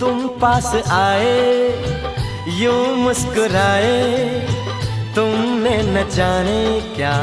तुम पास आए यूँ मुस्कुराए तुमने न जाने क्या